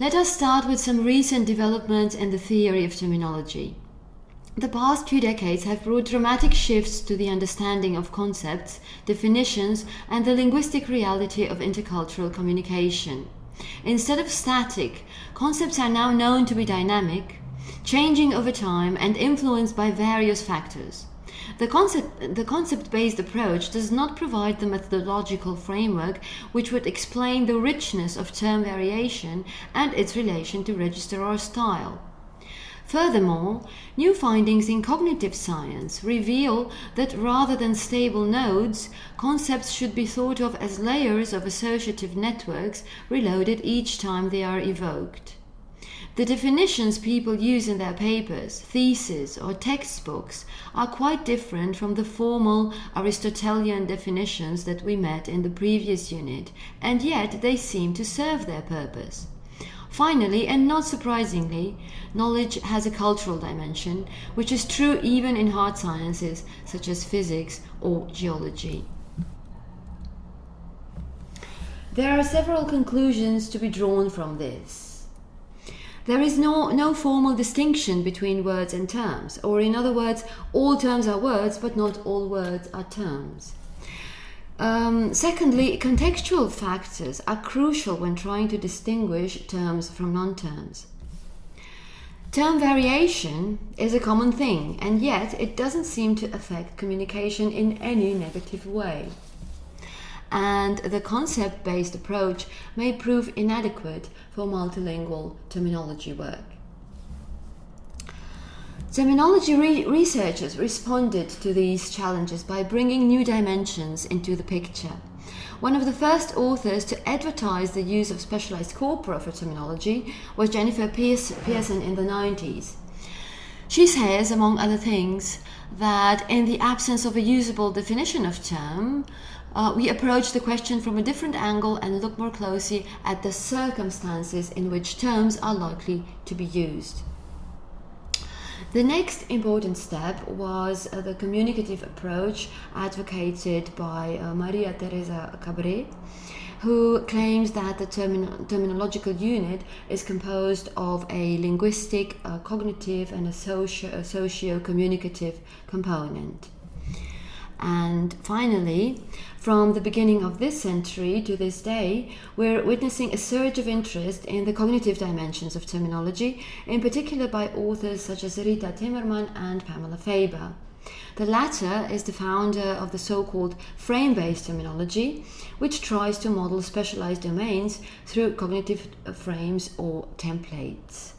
Let us start with some recent developments in the theory of terminology. The past few decades have brought dramatic shifts to the understanding of concepts, definitions, and the linguistic reality of intercultural communication. Instead of static, concepts are now known to be dynamic, changing over time and influenced by various factors. The concept, the concept-based approach does not provide the methodological framework which would explain the richness of term variation and its relation to register or style. Furthermore, new findings in cognitive science reveal that rather than stable nodes, concepts should be thought of as layers of associative networks reloaded each time they are evoked. The definitions people use in their papers, theses, or textbooks are quite different from the formal Aristotelian definitions that we met in the previous unit, and yet they seem to serve their purpose. Finally, and not surprisingly, knowledge has a cultural dimension, which is true even in hard sciences such as physics or geology. There are several conclusions to be drawn from this. There is no, no formal distinction between words and terms, or in other words, all terms are words, but not all words are terms. Um, secondly, contextual factors are crucial when trying to distinguish terms from non-terms. Term variation is a common thing, and yet it doesn't seem to affect communication in any negative way. And the concept-based approach may prove inadequate for multilingual terminology work. Terminology re researchers responded to these challenges by bringing new dimensions into the picture. One of the first authors to advertise the use of specialized corpora for terminology was Jennifer Pearson in the 90s. She says, among other things, that in the absence of a usable definition of term, uh, we approach the question from a different angle and look more closely at the circumstances in which terms are likely to be used. The next important step was uh, the communicative approach advocated by uh, Maria Teresa Cabré, who claims that the termin terminological unit is composed of a linguistic, uh, cognitive, and a socio, socio communicative component. And finally, from the beginning of this century to this day, we're witnessing a surge of interest in the cognitive dimensions of terminology, in particular by authors such as Rita Temmerman and Pamela Faber. The latter is the founder of the so-called frame-based terminology, which tries to model specialized domains through cognitive frames or templates.